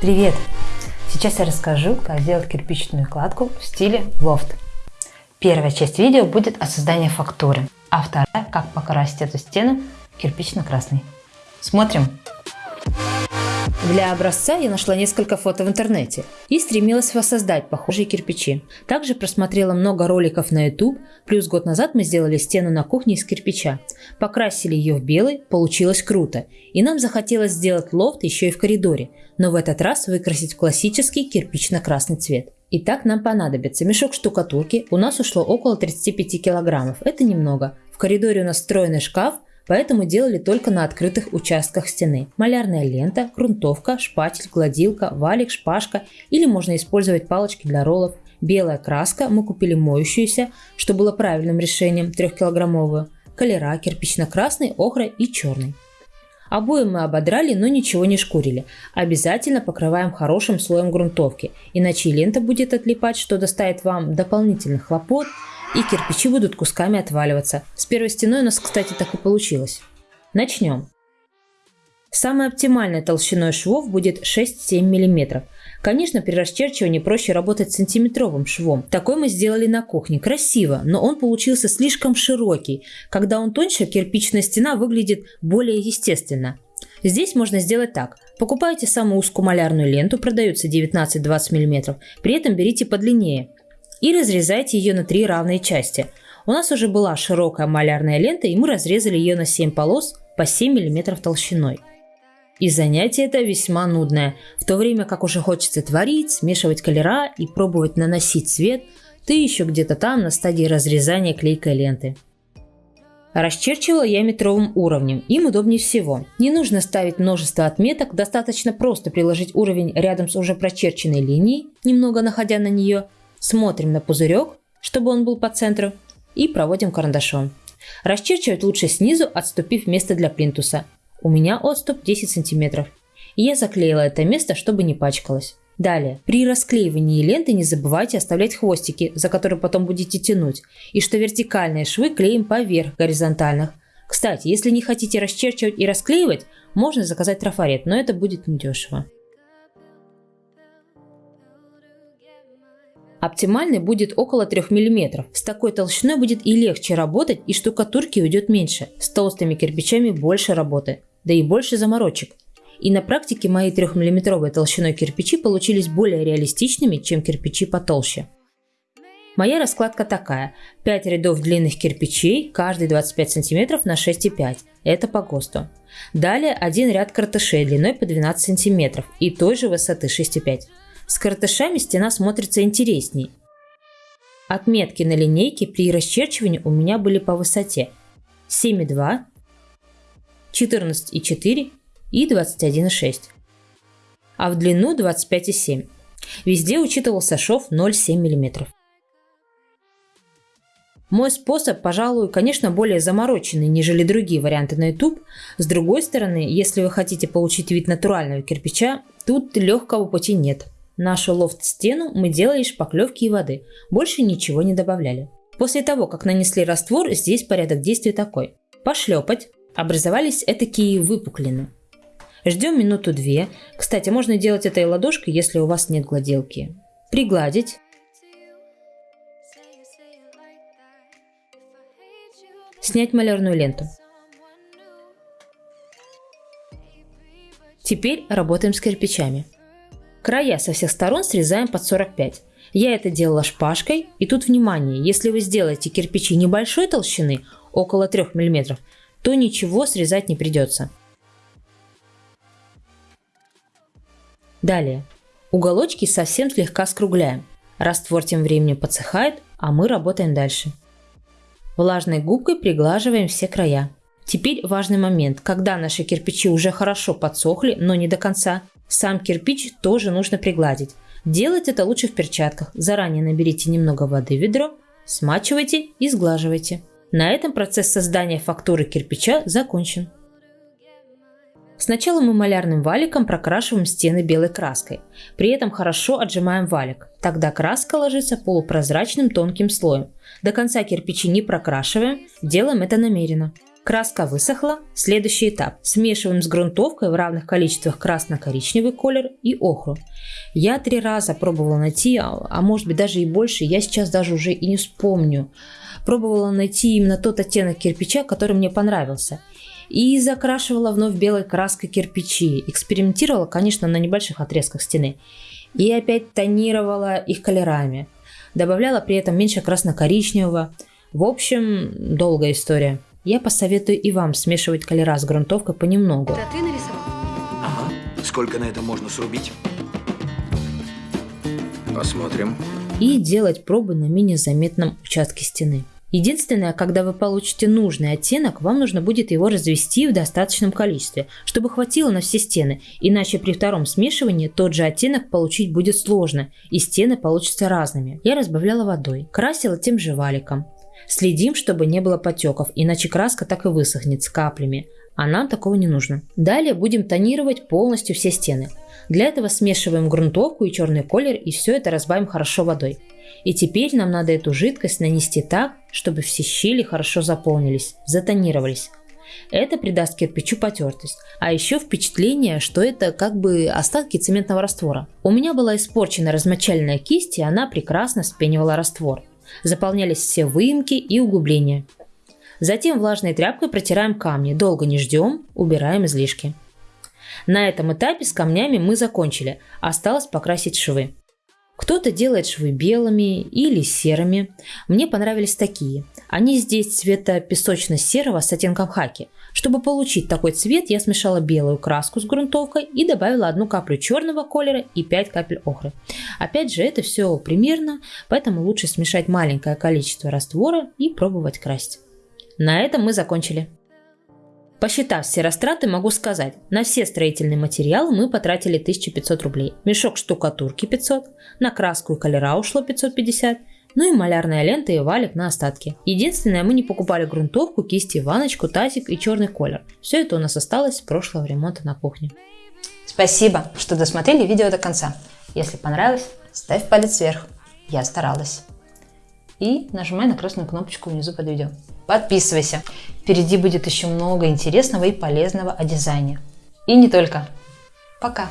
Привет! Сейчас я расскажу, как сделать кирпичную кладку в стиле лофт. Первая часть видео будет о создании фактуры, а вторая, как покрасить эту стену кирпично-красный. Смотрим! Для образца я нашла несколько фото в интернете и стремилась воссоздать похожие кирпичи. Также просмотрела много роликов на YouTube, плюс год назад мы сделали стену на кухне из кирпича. Покрасили ее в белый, получилось круто. И нам захотелось сделать лофт еще и в коридоре, но в этот раз выкрасить классический кирпично-красный цвет. Итак, нам понадобится мешок штукатурки, у нас ушло около 35 килограммов, это немного. В коридоре у нас встроенный шкаф, поэтому делали только на открытых участках стены. Малярная лента, грунтовка, шпатель, гладилка, валик, шпажка или можно использовать палочки для роллов. Белая краска, мы купили моющуюся, что было правильным решением, 3-килограммовую. Колера, кирпично-красный, охра и черный. Обои мы ободрали, но ничего не шкурили. Обязательно покрываем хорошим слоем грунтовки, иначе лента будет отлипать, что доставит вам дополнительных хлопот, и кирпичи будут кусками отваливаться. С первой стеной у нас, кстати, так и получилось. Начнем. Самой оптимальной толщиной швов будет 6-7 мм. Конечно, при расчерчивании проще работать сантиметровым швом. Такой мы сделали на кухне. Красиво, но он получился слишком широкий. Когда он тоньше, кирпичная стена выглядит более естественно. Здесь можно сделать так. Покупайте самую узкую малярную ленту, продается 19-20 мм, при этом берите подлиннее и разрезайте ее на три равные части. У нас уже была широкая малярная лента, и мы разрезали ее на 7 полос по 7 мм толщиной. И занятие это весьма нудное. В то время как уже хочется творить, смешивать колера и пробовать наносить цвет, ты еще где-то там на стадии разрезания клейкой ленты. Расчерчивала я метровым уровнем, им удобнее всего. Не нужно ставить множество отметок, достаточно просто приложить уровень рядом с уже прочерченной линией, немного находя на нее, Смотрим на пузырек, чтобы он был по центру, и проводим карандашом. Расчерчивать лучше снизу, отступив место для плинтуса. У меня отступ 10 сантиметров. И я заклеила это место, чтобы не пачкалось. Далее, при расклеивании ленты не забывайте оставлять хвостики, за которые потом будете тянуть, и что вертикальные швы клеим поверх горизонтальных. Кстати, если не хотите расчерчивать и расклеивать, можно заказать трафарет, но это будет недешево. Оптимальный будет около 3 мм. С такой толщиной будет и легче работать, и штукатурки уйдет меньше. С толстыми кирпичами больше работы, да и больше заморочек. И на практике мои 3-мм толщиной кирпичи получились более реалистичными, чем кирпичи потолще. Моя раскладка такая. 5 рядов длинных кирпичей, каждый 25 см на 6,5. Это по ГОСТу. Далее один ряд картышей длиной по 12 см и той же высоты 6,5. С картышами стена смотрится интересней. Отметки на линейке при расчерчивании у меня были по высоте 7,2, 14,4 и 21,6, а в длину 25,7. Везде учитывался шов 0,7 мм. Мой способ, пожалуй, конечно, более замороченный, нежели другие варианты на YouTube. С другой стороны, если вы хотите получить вид натурального кирпича, тут легкого пути нет. Нашу лофт-стену мы делали шпаклевки и воды, больше ничего не добавляли. После того, как нанесли раствор, здесь порядок действий такой. Пошлепать, образовались этакие выпуклины. Ждем минуту-две. Кстати, можно делать это и ладошкой, если у вас нет гладилки. Пригладить. Снять малярную ленту. Теперь работаем с кирпичами. Края со всех сторон срезаем под 45. Я это делала шпажкой, и тут внимание, если вы сделаете кирпичи небольшой толщины, около 3 мм, то ничего срезать не придется. Далее. Уголочки совсем слегка скругляем. Раствор тем временем подсыхает, а мы работаем дальше. Влажной губкой приглаживаем все края. Теперь важный момент, когда наши кирпичи уже хорошо подсохли, но не до конца, сам кирпич тоже нужно пригладить. Делать это лучше в перчатках. Заранее наберите немного воды в ведро, смачивайте и сглаживайте. На этом процесс создания фактуры кирпича закончен. Сначала мы малярным валиком прокрашиваем стены белой краской. При этом хорошо отжимаем валик. Тогда краска ложится полупрозрачным тонким слоем. До конца кирпичи не прокрашиваем, делаем это намеренно. Краска высохла. Следующий этап. Смешиваем с грунтовкой в равных количествах красно-коричневый колер и охру. Я три раза пробовала найти, а, а может быть даже и больше, я сейчас даже уже и не вспомню. Пробовала найти именно тот оттенок кирпича, который мне понравился. И закрашивала вновь белой краской кирпичи. Экспериментировала, конечно, на небольших отрезках стены. И опять тонировала их колерами. Добавляла при этом меньше красно-коричневого. В общем, долгая история. Я посоветую и вам смешивать колера с грунтовкой понемногу. Это ты нарисовал? Ага. Сколько на это можно срубить? Посмотрим. И делать пробы на менее заметном участке стены. Единственное, когда вы получите нужный оттенок, вам нужно будет его развести в достаточном количестве, чтобы хватило на все стены, иначе при втором смешивании тот же оттенок получить будет сложно, и стены получатся разными. Я разбавляла водой, красила тем же валиком. Следим, чтобы не было потеков, иначе краска так и высохнет с каплями, а нам такого не нужно. Далее будем тонировать полностью все стены. Для этого смешиваем грунтовку и черный колер и все это разбавим хорошо водой. И теперь нам надо эту жидкость нанести так, чтобы все щели хорошо заполнились, затонировались. Это придаст кирпичу потертость, а еще впечатление, что это как бы остатки цементного раствора. У меня была испорчена размочальная кисть, и она прекрасно вспенивала раствор заполнялись все выемки и углубления. Затем влажной тряпкой протираем камни, долго не ждем, убираем излишки. На этом этапе с камнями мы закончили, осталось покрасить швы. Кто-то делает швы белыми или серыми. Мне понравились такие. Они здесь цвета песочно-серого с оттенком хаки. Чтобы получить такой цвет, я смешала белую краску с грунтовкой и добавила одну каплю черного колера и 5 капель охры. Опять же, это все примерно, поэтому лучше смешать маленькое количество раствора и пробовать красить. На этом мы закончили. Посчитав все растраты, могу сказать, на все строительные материалы мы потратили 1500 рублей. Мешок штукатурки 500, на краску и колера ушло 550, ну и малярная лента и валик на остатки. Единственное, мы не покупали грунтовку, кисти, ваночку, тазик и черный колер. Все это у нас осталось с прошлого ремонта на кухне. Спасибо, что досмотрели видео до конца. Если понравилось, ставь палец вверх. Я старалась. И нажимай на красную кнопочку внизу под видео. Подписывайся. Впереди будет еще много интересного и полезного о дизайне. И не только. Пока.